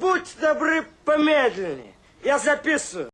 Будь добры помедленнее. Я записываю.